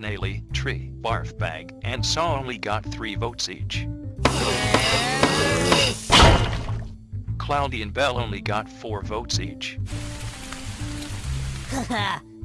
Naley, Tree, Barf Bag, and Saw only got 3 votes each. Cloudy and Bell only got 4 votes each.